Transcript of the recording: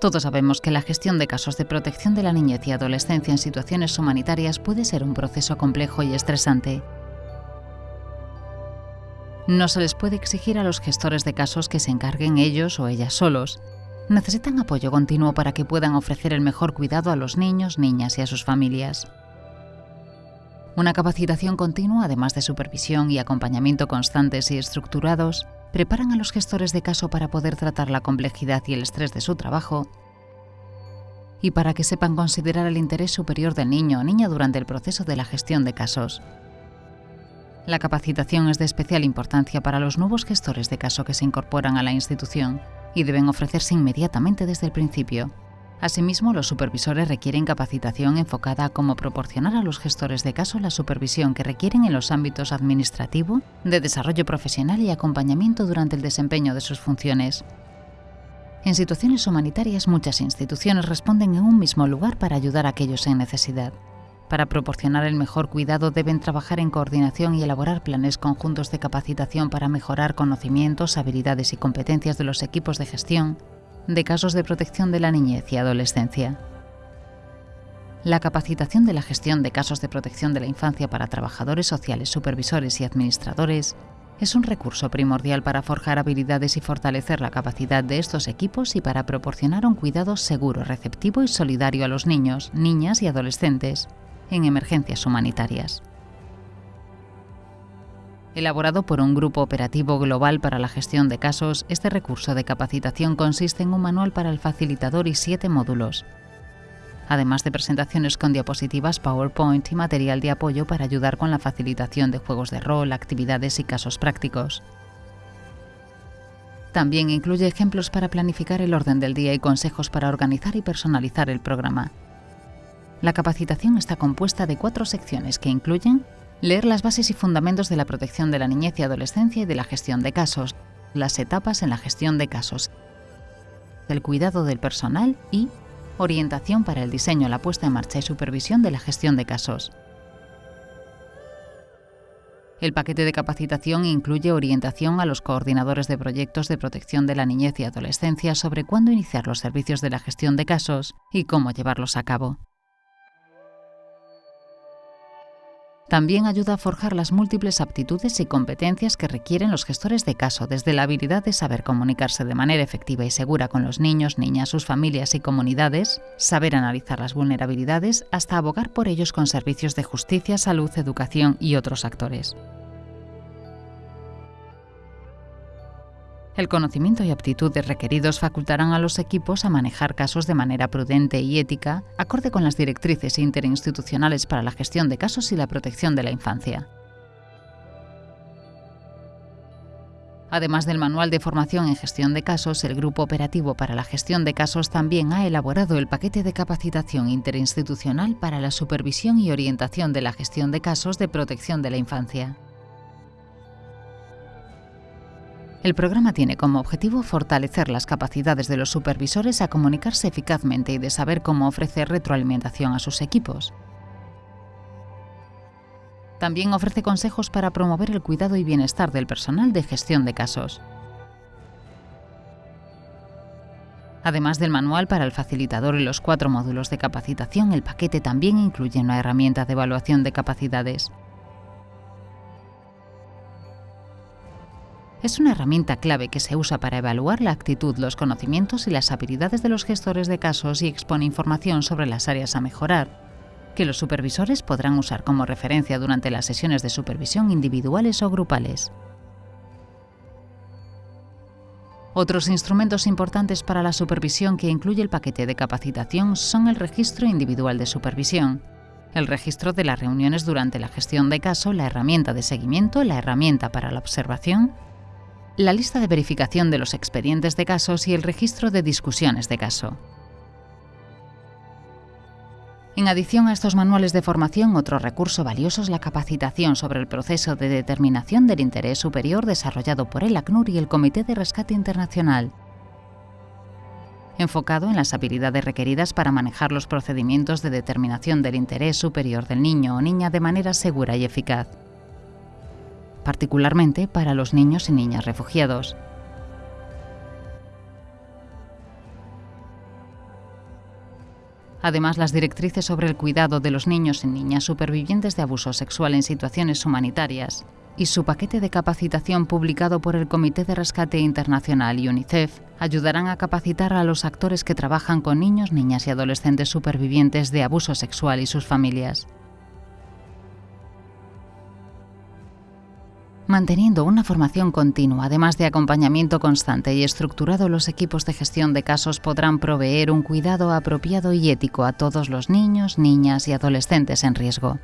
Todos sabemos que la gestión de casos de protección de la niñez y adolescencia en situaciones humanitarias puede ser un proceso complejo y estresante. No se les puede exigir a los gestores de casos que se encarguen ellos o ellas solos. Necesitan apoyo continuo para que puedan ofrecer el mejor cuidado a los niños, niñas y a sus familias. Una capacitación continua, además de supervisión y acompañamiento constantes y estructurados, preparan a los gestores de caso para poder tratar la complejidad y el estrés de su trabajo y para que sepan considerar el interés superior del niño o niña durante el proceso de la gestión de casos. La capacitación es de especial importancia para los nuevos gestores de caso que se incorporan a la institución y deben ofrecerse inmediatamente desde el principio. Asimismo, los supervisores requieren capacitación enfocada a cómo proporcionar a los gestores de caso la supervisión que requieren en los ámbitos administrativo, de desarrollo profesional y acompañamiento durante el desempeño de sus funciones. En situaciones humanitarias muchas instituciones responden en un mismo lugar para ayudar a aquellos en necesidad. Para proporcionar el mejor cuidado deben trabajar en coordinación y elaborar planes conjuntos de capacitación para mejorar conocimientos, habilidades y competencias de los equipos de gestión, de casos de protección de la niñez y adolescencia. La capacitación de la gestión de casos de protección de la infancia para trabajadores sociales, supervisores y administradores es un recurso primordial para forjar habilidades y fortalecer la capacidad de estos equipos y para proporcionar un cuidado seguro, receptivo y solidario a los niños, niñas y adolescentes en emergencias humanitarias elaborado por un grupo operativo global para la gestión de casos, este recurso de capacitación consiste en un manual para el facilitador y siete módulos, además de presentaciones con diapositivas PowerPoint y material de apoyo para ayudar con la facilitación de juegos de rol, actividades y casos prácticos. También incluye ejemplos para planificar el orden del día y consejos para organizar y personalizar el programa. La capacitación está compuesta de cuatro secciones que incluyen Leer las bases y fundamentos de la protección de la niñez y adolescencia y de la gestión de casos, las etapas en la gestión de casos, el cuidado del personal y orientación para el diseño, la puesta en marcha y supervisión de la gestión de casos. El paquete de capacitación incluye orientación a los coordinadores de proyectos de protección de la niñez y adolescencia sobre cuándo iniciar los servicios de la gestión de casos y cómo llevarlos a cabo. También ayuda a forjar las múltiples aptitudes y competencias que requieren los gestores de caso, desde la habilidad de saber comunicarse de manera efectiva y segura con los niños, niñas, sus familias y comunidades, saber analizar las vulnerabilidades, hasta abogar por ellos con servicios de justicia, salud, educación y otros actores. El conocimiento y aptitudes requeridos facultarán a los equipos a manejar casos de manera prudente y ética, acorde con las directrices interinstitucionales para la gestión de casos y la protección de la infancia. Además del manual de formación en gestión de casos, el Grupo Operativo para la Gestión de Casos también ha elaborado el paquete de capacitación interinstitucional para la supervisión y orientación de la gestión de casos de protección de la infancia. El programa tiene como objetivo fortalecer las capacidades de los supervisores a comunicarse eficazmente y de saber cómo ofrecer retroalimentación a sus equipos. También ofrece consejos para promover el cuidado y bienestar del personal de gestión de casos. Además del manual para el facilitador y los cuatro módulos de capacitación, el paquete también incluye una herramienta de evaluación de capacidades. Es una herramienta clave que se usa para evaluar la actitud, los conocimientos y las habilidades de los gestores de casos y expone información sobre las áreas a mejorar, que los supervisores podrán usar como referencia durante las sesiones de supervisión individuales o grupales. Otros instrumentos importantes para la supervisión que incluye el paquete de capacitación son el registro individual de supervisión, el registro de las reuniones durante la gestión de caso, la herramienta de seguimiento, la herramienta para la observación, la lista de verificación de los expedientes de casos y el registro de discusiones de caso. En adición a estos manuales de formación, otro recurso valioso es la capacitación sobre el proceso de determinación del interés superior desarrollado por el ACNUR y el Comité de Rescate Internacional, enfocado en las habilidades requeridas para manejar los procedimientos de determinación del interés superior del niño o niña de manera segura y eficaz particularmente para los niños y niñas refugiados. Además, las directrices sobre el cuidado de los niños y niñas supervivientes de abuso sexual en situaciones humanitarias y su paquete de capacitación publicado por el Comité de Rescate Internacional y UNICEF ayudarán a capacitar a los actores que trabajan con niños, niñas y adolescentes supervivientes de abuso sexual y sus familias. Manteniendo una formación continua, además de acompañamiento constante y estructurado, los equipos de gestión de casos podrán proveer un cuidado apropiado y ético a todos los niños, niñas y adolescentes en riesgo.